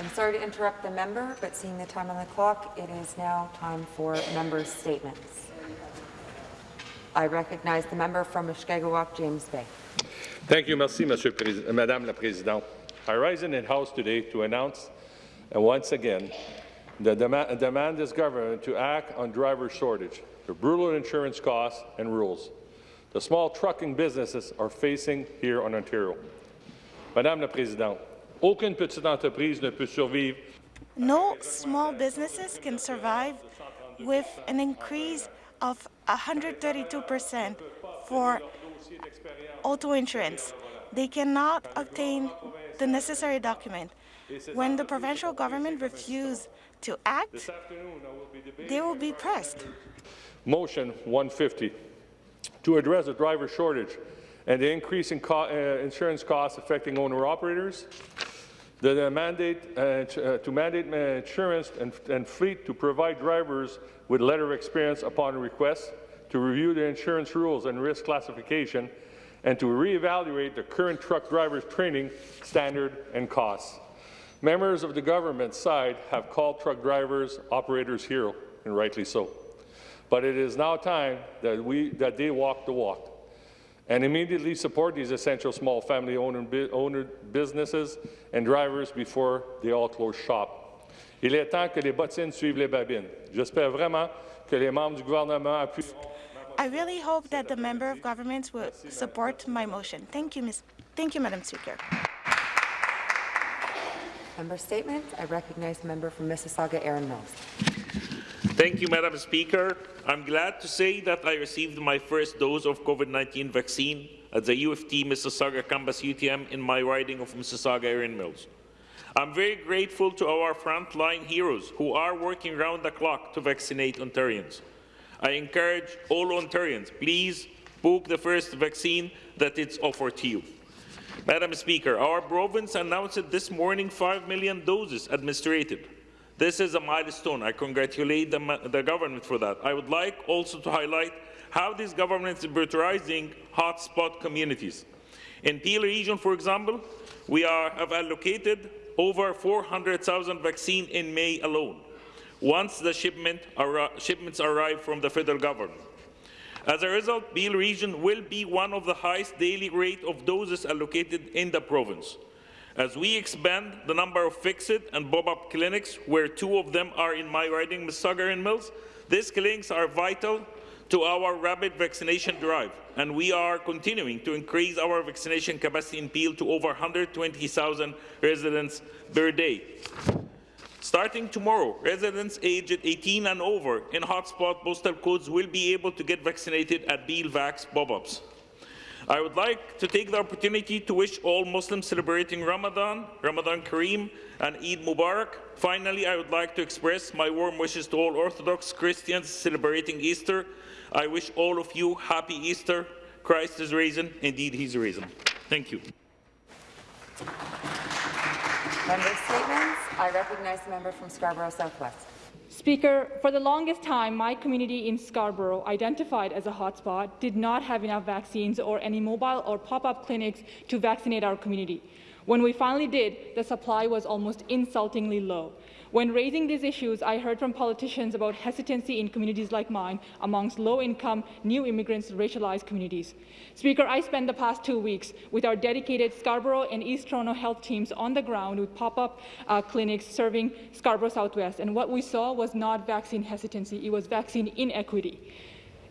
I'm sorry to interrupt the member, but seeing the time on the clock, it is now time for member statements. I recognize the member from Mushkegowuk, James Bay. Thank you, merci, Monsieur Président, Madame la Présidente. I rise in the House today to announce, uh, once again, the demand, demand this government to act on driver shortage, the brutal insurance costs and rules the small trucking businesses are facing here in Ontario. Madame la Présidente, aucune petite entreprise ne peut survivre. No small businesses can survive with an increase of 132% for auto insurance. They cannot obtain the necessary document. When the provincial government refuses to act, they will be pressed. Motion 150 to address the driver shortage and the increase in co uh, insurance costs affecting owner-operators, the, mandate uh, to, uh, to, mandate insurance and, and, fleet to provide drivers with letter experience upon request, to review the insurance rules and risk classification, and to reevaluate the current truck drivers training standard and costs. Members of the government side have called truck drivers operators hero, and rightly so. But it is now time that, we, that they walk the walk and immediately support these essential small family owner, owner businesses and drivers before they all close shop. Il est temps que les bottines suivent les babines. J'espère vraiment que les membres du gouvernement appuient. I really hope that the member of governments will support my motion. Thank you, Ms. Thank you, Madam Speaker. Member statement. I recognize the member from Mississauga, Erin Mills. Thank you, Madam Speaker. I'm glad to say that I received my first dose of COVID-19 vaccine at the U of T Mississauga campus UTM in my riding of Mississauga Erin Mills. I'm very grateful to our frontline heroes who are working round the clock to vaccinate Ontarians. I encourage all Ontarians, please book the first vaccine that is offered to you. Madam Speaker, our province announced this morning 5 million doses administered. This is a milestone. I congratulate the, the government for that. I would like also to highlight how this government is prioritizing hotspot communities. In Peel region, for example, we are, have allocated over 400,000 vaccine in May alone, once the shipment shipments arrive from the federal government. As a result, Peel region will be one of the highest daily rate of doses allocated in the province. As we expand the number of fix-it and bob-up clinics, where two of them are in my riding, Mississauga Erin Mills, these clinics are vital to our rapid vaccination drive, and we are continuing to increase our vaccination capacity in Peel to over 120,000 residents per day. Starting tomorrow, residents aged 18 and over in hotspot postal codes will be able to get vaccinated at Peel Vax bob-ups. I would like to take the opportunity to wish all Muslims celebrating Ramadan, Ramadan Kareem, and Eid Mubarak. Finally, I would like to express my warm wishes to all Orthodox Christians celebrating Easter. I wish all of you happy Easter. Christ is risen. Indeed, he's risen. Thank you. Member statements. I recognize the member from Scarborough Southwest. Speaker, for the longest time, my community in Scarborough, identified as a hotspot, did not have enough vaccines or any mobile or pop-up clinics to vaccinate our community. When we finally did, the supply was almost insultingly low. When raising these issues, I heard from politicians about hesitancy in communities like mine amongst low-income, new immigrants, racialized communities. Speaker, I spent the past two weeks with our dedicated Scarborough and East Toronto health teams on the ground with pop-up uh, clinics serving Scarborough Southwest, and what we saw was not vaccine hesitancy, it was vaccine inequity.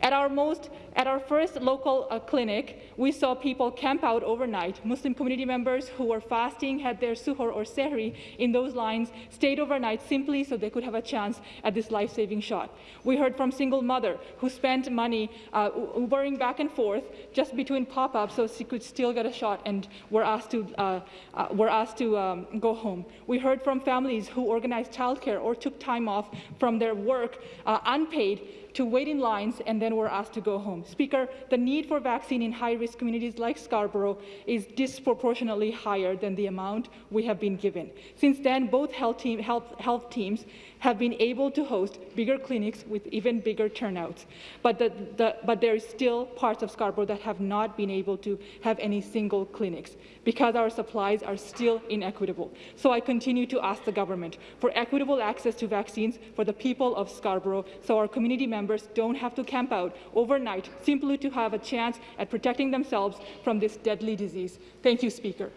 At our, most, at our first local uh, clinic, we saw people camp out overnight. Muslim community members who were fasting had their suhoor or sehri in those lines, stayed overnight simply so they could have a chance at this life-saving shot. We heard from single mother who spent money uh, Ubering back and forth just between pop-ups so she could still get a shot and were asked to, uh, uh were asked to um, go home. We heard from families who organized childcare or took time off from their work uh, unpaid to wait in lines and then were asked to go home. Speaker, the need for vaccine in high-risk communities like Scarborough is disproportionately higher than the amount we have been given. Since then, both health, team, health, health teams have been able to host bigger clinics with even bigger turnouts. But, the, the, but still parts of Scarborough that have not been able to have any single clinics because our supplies are still inequitable. So I continue to ask the government for equitable access to vaccines for the people of Scarborough so our community members don't have to camp out overnight simply to have a chance at protecting themselves from this deadly disease. Thank you, Speaker.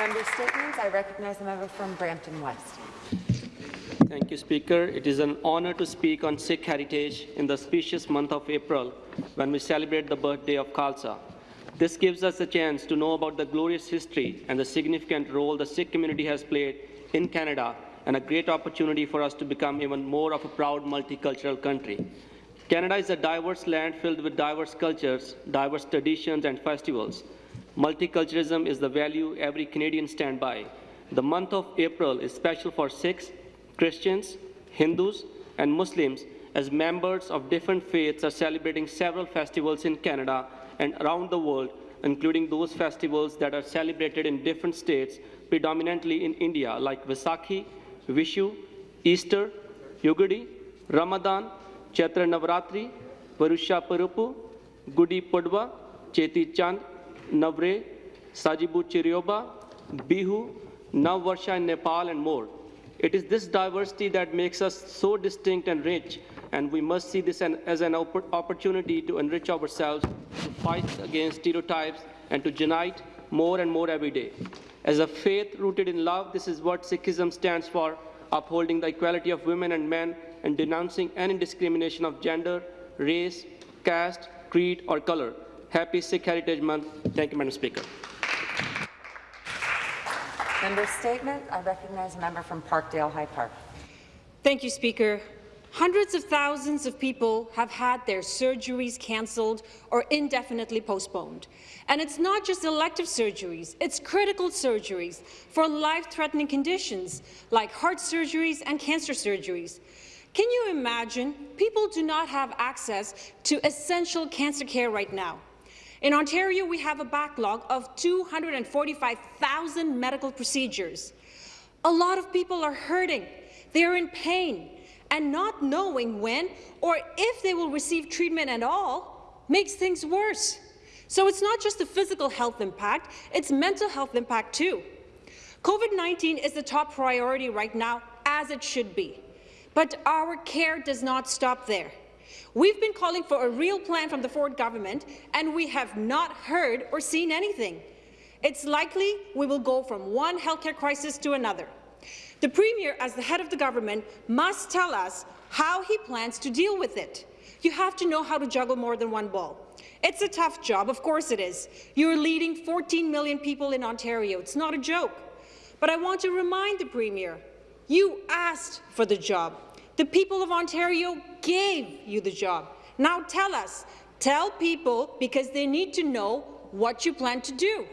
Member statements. I recognize the member from Brampton West. Thank you, Speaker. It is an honor to speak on Sikh heritage in the auspicious month of April when we celebrate the birthday of Khalsa. This gives us a chance to know about the glorious history and the significant role the Sikh community has played in Canada and a great opportunity for us to become even more of a proud multicultural country. Canada is a diverse land filled with diverse cultures, diverse traditions and festivals. Multiculturalism is the value every Canadian stand by. The month of April is special for Sikhs, Christians, Hindus, and Muslims as members of different faiths are celebrating several festivals in Canada and around the world, including those festivals that are celebrated in different states, predominantly in India, like Vaisakhi, Vishu, Easter, Yugadi, Ramadan, Chaitra Navratri, Varusha Pirappu, Gudi Padwa, Cheti Chand, Navre, Sajibu Cheiraoba, Bihu, Navvarsha in Nepal, and more. It is this diversity that makes us so distinct and rich, and we must see this an, as an oppor- opportunity to enrich ourselves, to fight against stereotypes, and to unite more and more every day. As a faith rooted in love, this is what Sikhism stands for, upholding the equality of women and men and denouncing any discrimination of gender, race, caste, creed, or color. Happy Sikh Heritage Month. Thank you, Madam Speaker. Member statement. I recognize a member from Parkdale High Park. Thank you, Speaker. Hundreds of thousands of people have had their surgeries cancelled or indefinitely postponed. And it's not just elective surgeries, it's critical surgeries for life-threatening conditions like heart surgeries and cancer surgeries. Can you imagine? People do not have access to essential cancer care right now. In Ontario, we have a backlog of 245,000 medical procedures. A lot of people are hurting. They're in pain. And not knowing when or if they will receive treatment at all makes things worse. So it's not just the physical health impact, it's mental health impact too. COVID-19 is the top priority right now, as it should be. But our care does not stop there. We've been calling for a real plan from the Ford government, and we have not heard or seen anything. It's likely we will go from one healthcare crisis to another. The Premier, as the head of the government, must tell us how he plans to deal with it. You have to know how to juggle more than one ball. It's a tough job, of course it is. You're leading 14 million people in Ontario. It's not a joke. But I want to remind the Premier, you asked for the job. The people of Ontario gave you the job. Now tell us, tell people because they need to know what you plan to do.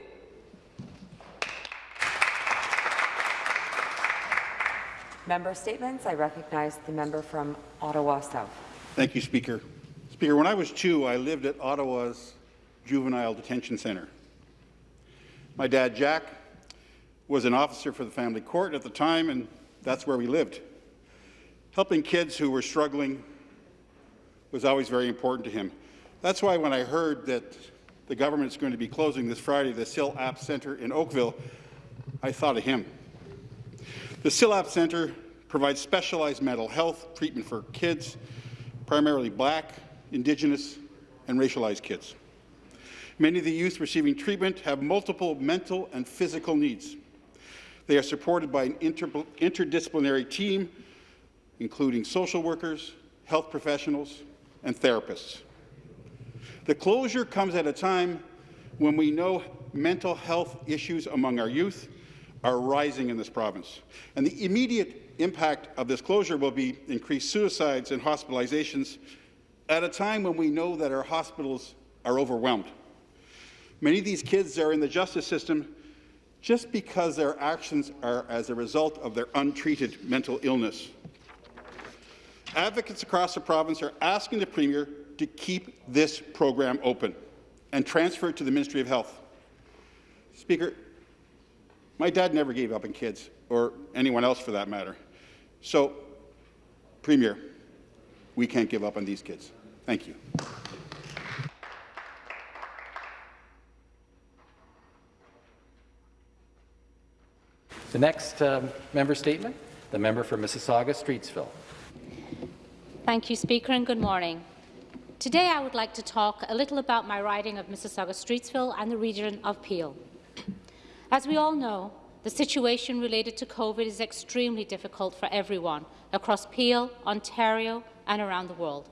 Member statements. I recognize the member from Ottawa South. Thank you, Speaker. Speaker, when I was two, I lived at Ottawa's Juvenile Detention Centre. My dad, Jack, was an officer for the family court at the time, and that's where we lived. Helping kids who were struggling was always very important to him. That's why when I heard that the government is going to be closing this Friday the Syl Apps Centre in Oakville, I thought of him. The Syl Apps Centre provides specialized mental health treatment for kids, primarily black, Indigenous, and racialized kids. Many of the youth receiving treatment have multiple mental and physical needs. They are supported by an inter interdisciplinary team, including social workers, health professionals, and therapists. The closure comes at a time when we know mental health issues among our youth are rising in this province. And the immediate impact of this closure will be increased suicides and hospitalizations at a time when we know that our hospitals are overwhelmed. Many of these kids are in the justice system just because their actions are as a result of their untreated mental illness. Advocates across the province are asking the Premier to keep this program open and transfer it to the Ministry of Health. Speaker, my dad never gave up on kids, or anyone else for that matter. So, Premier, we can't give up on these kids. Thank you. The next um, member statement, the member for Mississauga-Streetsville. Thank you, Speaker, and good morning. Today I would like to talk a little about my riding of Mississauga-Streetsville and the region of Peel. As we all know, the situation related to COVID is extremely difficult for everyone across Peel, Ontario and around the world.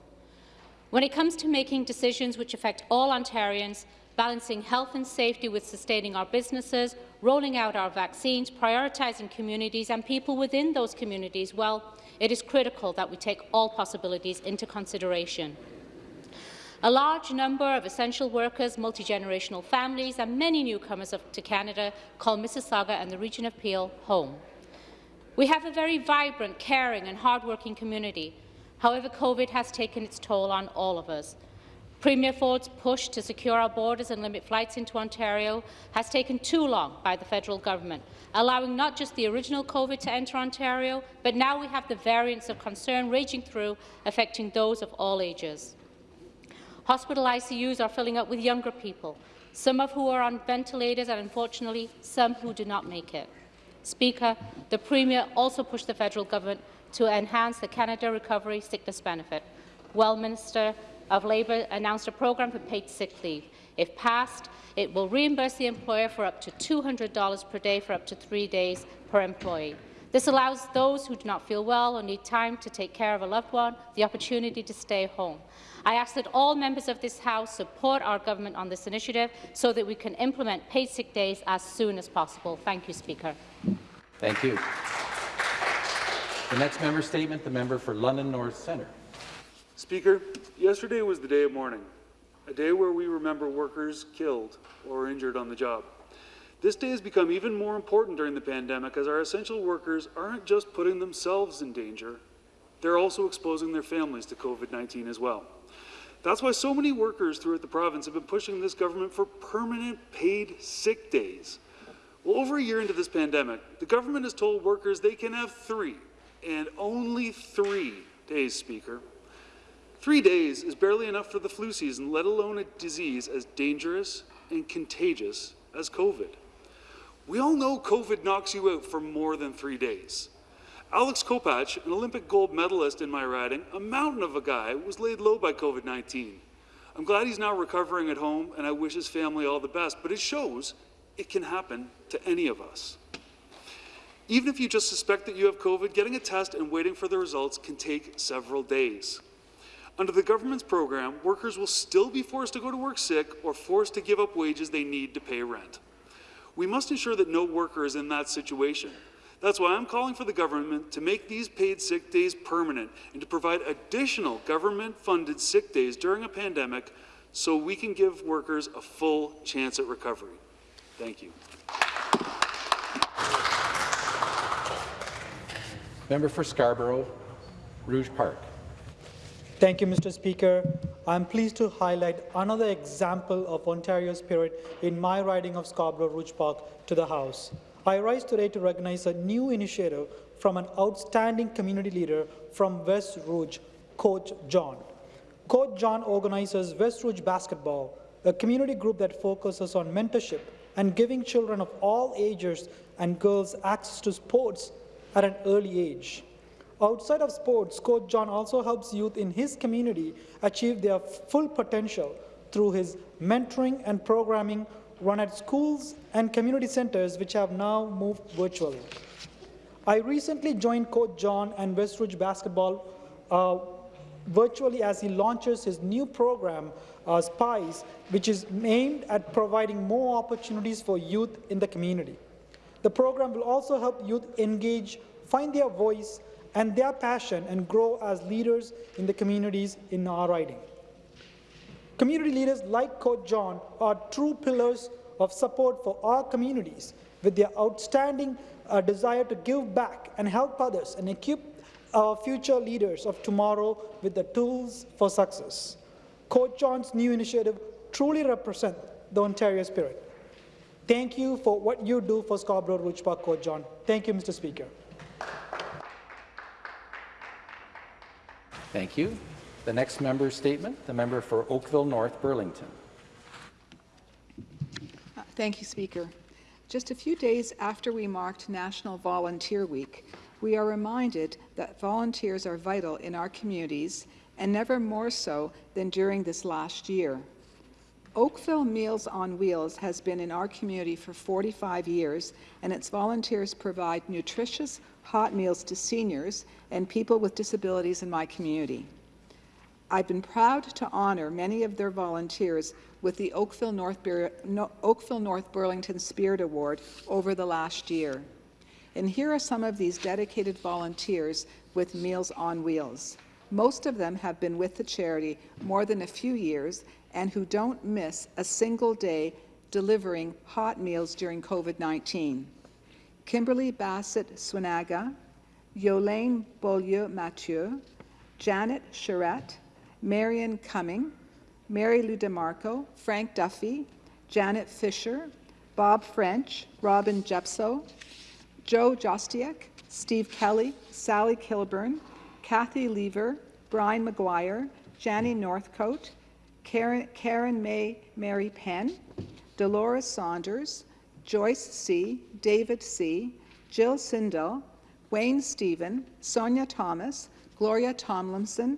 When it comes to making decisions which affect all Ontarians, balancing health and safety with sustaining our businesses, rolling out our vaccines, prioritising communities and people within those communities, well, it is critical that we take all possibilities into consideration. A large number of essential workers, multi-generational families and many newcomers to Canada call Mississauga and the region of Peel home. We have a very vibrant, caring and hard-working community. However, COVID has taken its toll on all of us. Premier Ford's push to secure our borders and limit flights into Ontario has taken too long by the federal government, allowing not just the original COVID to enter Ontario, but now we have the variants of concern raging through, affecting those of all ages. Hospital ICUs are filling up with younger people, some of who are on ventilators and, unfortunately, some who do not make it. Speaker, the Premier also pushed the federal government to enhance the Canada Recovery Sickness Benefit. Well, Minister of Labour announced a programme for paid sick leave. If passed, it will reimburse the employer for up to $200 per day for up to three days per employee. This allows those who do not feel well or need time to take care of a loved one the opportunity to stay home. I ask that all members of this House support our government on this initiative so that we can implement paid sick days as soon as possible. Thank you, Speaker. Thank you. The next member statement, the member for London North Centre. Speaker, yesterday was the day of mourning, a day where we remember workers killed or injured on the job. This day has become even more important during the pandemic as our essential workers aren't just putting themselves in danger, they're also exposing their families to COVID-19 as well. That's why so many workers throughout the province have been pushing this government for permanent paid sick days. Well, over a year into this pandemic, the government has told workers they can have three, and only three days, Speaker. Three days is barely enough for the flu season, let alone a disease as dangerous and contagious as COVID. We all know COVID knocks you out for more than three days. Alex Kopacz, an Olympic gold medalist in my riding, a mountain of a guy, was laid low by COVID-19. I'm glad he's now recovering at home, and I wish his family all the best, but it shows it can happen to any of us. Even if you just suspect that you have COVID, getting a test and waiting for the results can take several days. Under the government's program, workers will still be forced to go to work sick or forced to give up wages they need to pay rent. We must ensure that no worker is in that situation. That's why I'm calling for the government to make these paid sick days permanent and to provide additional government-funded sick days during a pandemic so we can give workers a full chance at recovery. Thank you. Member for Scarborough, Rouge Park. Thank you, Mr. Speaker. I'm pleased to highlight another example of Ontario spirit in my riding of Scarborough Rouge Park to the House. I rise today to recognize a new initiative from an outstanding community leader from West Rouge, Coach John. Coach John organizes West Rouge Basketball, a community group that focuses on mentorship and giving children of all ages and girls access to sports at an early age. Outside of sports, Coach John also helps youth in his community achieve their full potential through his mentoring and programming run at schools and community centers which have now moved virtually. I recently joined Coach John and West Rouge Basketball uh, virtually as he launches his new program, uh, SPICE, which is aimed at providing more opportunities for youth in the community. The program will also help youth engage, find their voice, and their passion and grow as leaders in the communities in our riding. Community leaders like Coach John are true pillars of support for our communities with their outstanding uh, desire to give back and help others and equip our future leaders of tomorrow with the tools for success. Coach John's new initiative truly represents the Ontario spirit. Thank you for what you do for Scarborough Rouge Park, Coach John. Thank you, Mr. Speaker. Thank you. The next member statement, the member for Oakville North Burlington. Uh, Thank you, Speaker. Just a few days after we marked National Volunteer Week, we are reminded that volunteers are vital in our communities and never more so than during this last year. Oakville Meals on Wheels has been in our community for 45 years, and its volunteers provide nutritious hot meals to seniors and people with disabilities in my community. I've been proud to honor many of their volunteers with the Oakville North, Bur no, Oakville North Burlington Spirit Award over the last year. And here are some of these dedicated volunteers with Meals on Wheels. Most of them have been with the charity more than a few years and who don't miss a single day delivering hot meals during COVID-19. Kimberly Bassett Swinaga, Yolaine Beaulieu Mathieu, Janet Charette, Marion Cumming, Mary Lou DeMarco, Frank Duffy, Janet Fisher, Bob French, Robin Jepso, Joe Jostiak, Steve Kelly, Sally Kilburn, Kathy Lever, Brian McGuire, Janny Northcote, Karen, Karen May Mary Penn, Dolores Saunders, Joyce C., David C., Jill Sindel, Wayne Stephen, Sonia Thomas, Gloria Tomlinson,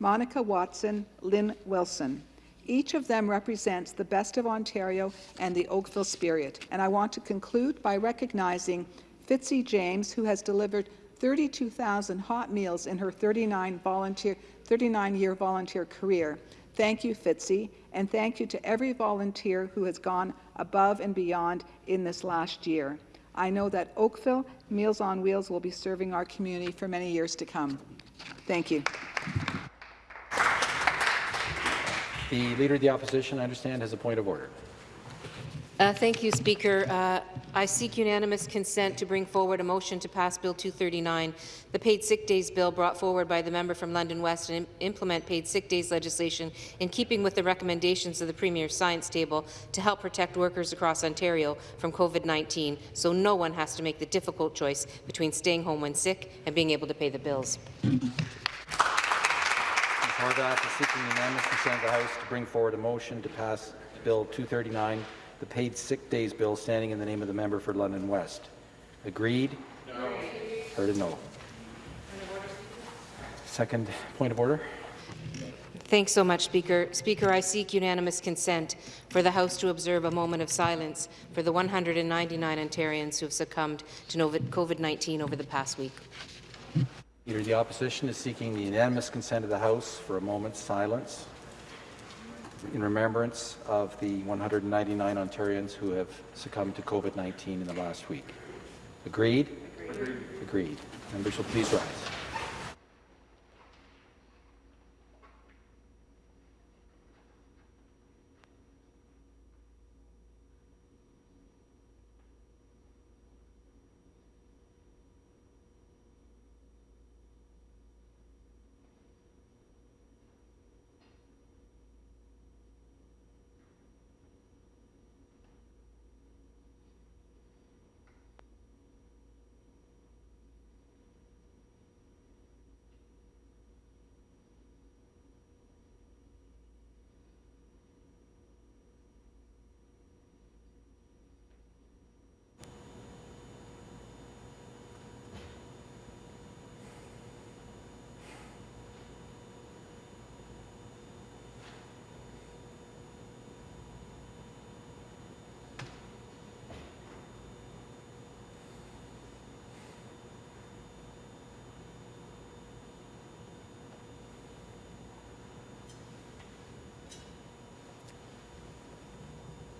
Monica Watson, Lynn Wilson. Each of them represents the best of Ontario and the Oakville spirit. And I want to conclude by recognizing Fitzy James, who has delivered 32,000 hot meals in her 39 volunteer 39-year volunteer career. Thank you, Fitzy, and thank you to every volunteer who has gone above and beyond in this last year. I know that Oakville Meals on Wheels will be serving our community for many years to come. Thank you. The Leader of the Opposition, I understand, has a point of order. Uh, thank you, Speaker. Uh, I seek unanimous consent to bring forward a motion to pass Bill 239, the Paid Sick Days Bill brought forward by the member from London West, and implement paid sick days legislation in keeping with the recommendations of the Premier's Science Table to help protect workers across Ontario from COVID-19, so no one has to make the difficult choice between staying home when sick and being able to pay the bills. Is seeking unanimous consent of the House to bring forward a motion to pass Bill 239, the Paid Sick Days Bill, standing in the name of the member for London West. Agreed? No. Heard a no. Second point of order. Thanks so much, Speaker. Speaker, I seek unanimous consent for the House to observe a moment of silence for the 199 Ontarians who have succumbed to COVID-19 over the past week. Leader of the Opposition is seeking the unanimous consent of the House for a moment's silence in remembrance of the 199 Ontarians who have succumbed to COVID-19 in the last week. Agreed? Agreed. Agreed. Members will please rise.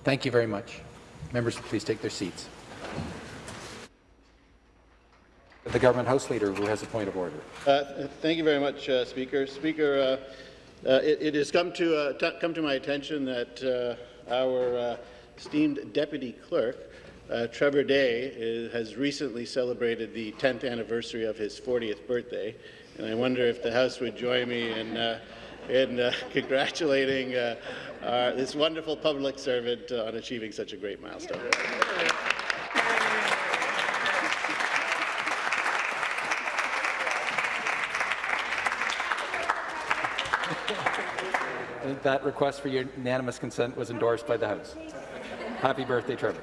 Thank you very much. Members, please take their seats. The Government House Leader, who has a point of order. Uh, thank you very much, uh, Speaker. Speaker, uh, uh it, it, has come to, uh, come to my attention that uh, our esteemed Deputy Clerk, Trevor Day, is, has recently celebrated the 10th anniversary of his 40th birthday, and I wonder if the House would join me in, in uh, congratulating uh, uh, this wonderful public servant on achieving such a great milestone. That request for unanimous consent was endorsed by the House. Happy birthday, Trevor.